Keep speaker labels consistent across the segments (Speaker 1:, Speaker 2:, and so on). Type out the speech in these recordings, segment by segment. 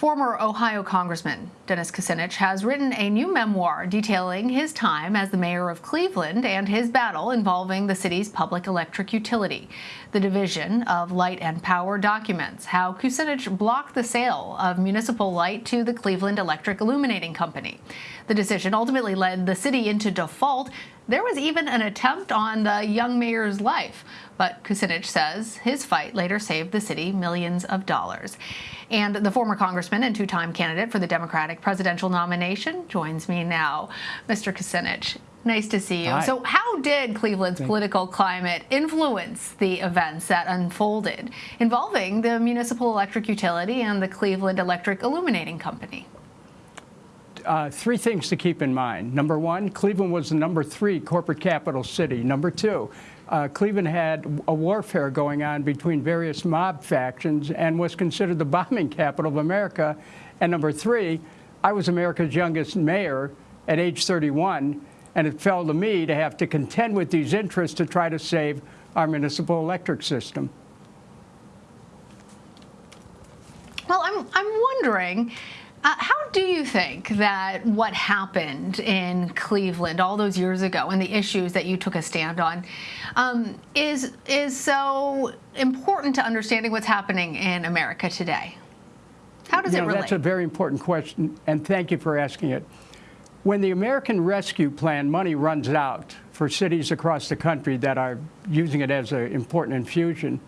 Speaker 1: Former Ohio Congressman Dennis Kucinich has written a new memoir detailing his time as the mayor of Cleveland and his battle involving the city's public electric utility. The Division of Light and Power documents how Kucinich blocked the sale of municipal light to the Cleveland Electric Illuminating Company. The decision ultimately led the city into default. There was even an attempt on the young mayor's life, but Kucinich says his fight later saved the city millions of dollars. And the former congressman and two-time candidate for the Democratic presidential nomination joins me now. Mr. Kucinich, nice to see you.
Speaker 2: Hi.
Speaker 1: So how did Cleveland's
Speaker 2: Thank
Speaker 1: political climate influence the events that unfolded involving the municipal electric utility and the Cleveland Electric Illuminating Company?
Speaker 2: Uh, three things to keep in mind. Number one, Cleveland was the number three corporate capital city. Number two, uh, Cleveland had a warfare going on between various mob factions and was considered the bombing capital of America. And number three, I was America's youngest mayor at age 31, and it fell to me to have to contend with these interests to try to save our municipal electric system.
Speaker 1: Well, I'm, I'm wondering, uh, how do you think that what happened in Cleveland all those years ago and the issues that you took a stand on um, is, is so important to understanding what's happening in America today? How does
Speaker 2: you
Speaker 1: it
Speaker 2: know,
Speaker 1: relate?
Speaker 2: That's a very important question, and thank you for asking it. When the American Rescue Plan money runs out for cities across the country that are using it as an important infusion,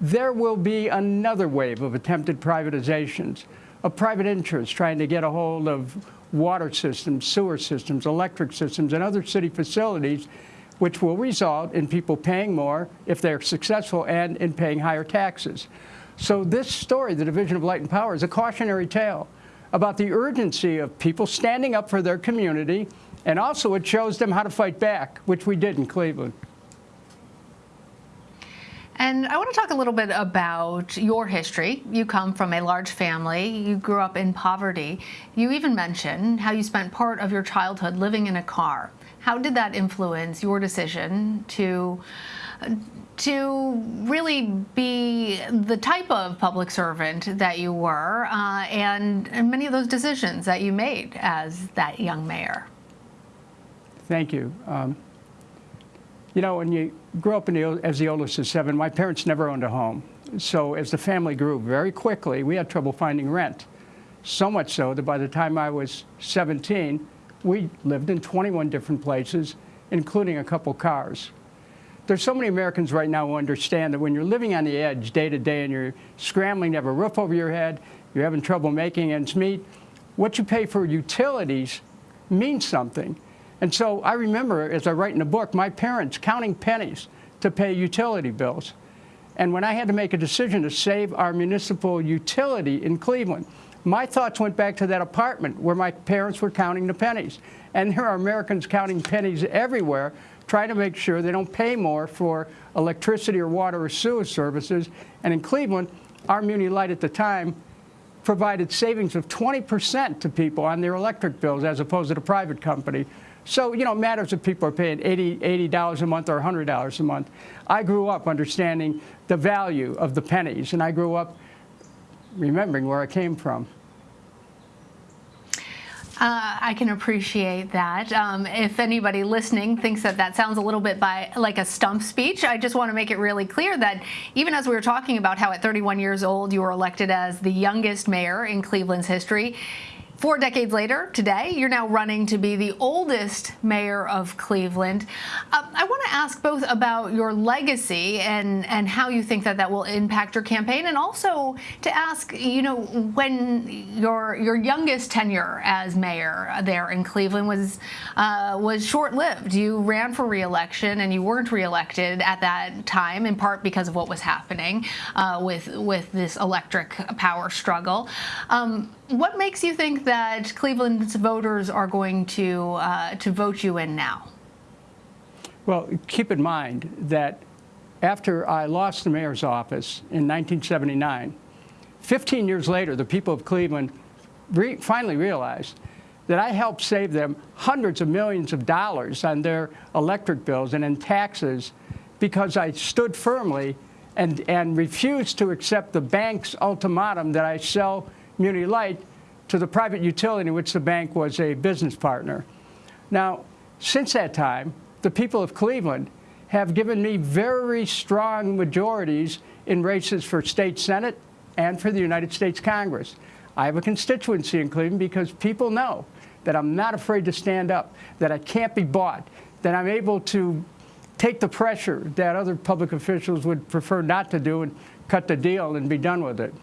Speaker 2: there will be another wave of attempted privatizations, of private interests trying to get a hold of water systems, sewer systems, electric systems, and other city facilities, which will result in people paying more if they're successful and in paying higher taxes. So this story, the Division of Light and Power, is a cautionary tale about the urgency of people standing up for their community, and also it shows them how to fight back, which we did in Cleveland.
Speaker 1: And I want to talk a little bit about your history. You come from a large family. You grew up in poverty. You even mentioned how you spent part of your childhood living in a car. How did that influence your decision to to really be the type of public servant that you were uh, and, and many of those decisions that you made as that young mayor?
Speaker 2: Thank you. Um, you know, when you grew up the, as the oldest of seven, my parents never owned a home. So as the family grew very quickly, we had trouble finding rent. So much so that by the time I was 17, we lived in 21 different places, including a couple cars. There's so many Americans right now who understand that when you're living on the edge day to day and you're scrambling to have a roof over your head, you're having trouble making ends meet, what you pay for utilities means something. And so I remember, as I write in the book, my parents counting pennies to pay utility bills. And when I had to make a decision to save our municipal utility in Cleveland, my thoughts went back to that apartment where my parents were counting the pennies. And there are Americans counting pennies everywhere, trying to make sure they don't pay more for electricity or water or sewer services. And in Cleveland, our Muni Light at the time provided savings of 20% to people on their electric bills as opposed to the private company. So, you know, it matters if people are paying $80, $80 a month or $100 a month. I grew up understanding the value of the pennies, and I grew up remembering where I came from.
Speaker 1: Uh, I can appreciate that. Um, if anybody listening thinks that that sounds a little bit by like a stump speech, I just want to make it really clear that even as we were talking about how at 31 years old you were elected as the youngest mayor in Cleveland's history, Four decades later, today, you're now running to be the oldest mayor of Cleveland. Uh, I want to ask both about your legacy and, and how you think that that will impact your campaign, and also to ask, you know, when your your youngest tenure as mayor there in Cleveland was uh, was short-lived. You ran for re-election and you weren't re-elected at that time, in part because of what was happening uh, with with this electric power struggle. Um, what makes you think that Cleveland's voters are going to uh, to vote you in now?
Speaker 2: Well, keep in mind that after I lost the mayor's office in 1979, 15 years later, the people of Cleveland re finally realized that I helped save them hundreds of millions of dollars on their electric bills and in taxes because I stood firmly and, and refused to accept the bank's ultimatum that I sell Muni Light to the private utility in which the bank was a business partner. Now, since that time, the people of Cleveland have given me very strong majorities in races for state senate and for the United States Congress. I have a constituency in Cleveland because people know that I'm not afraid to stand up, that I can't be bought, that I'm able to take the pressure that other public officials would prefer not to do and cut the deal and be done with it.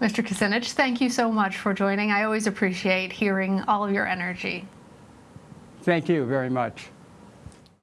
Speaker 1: Mr. Kucinich, thank you so much for joining. I always appreciate hearing all of your energy.
Speaker 2: Thank you very much.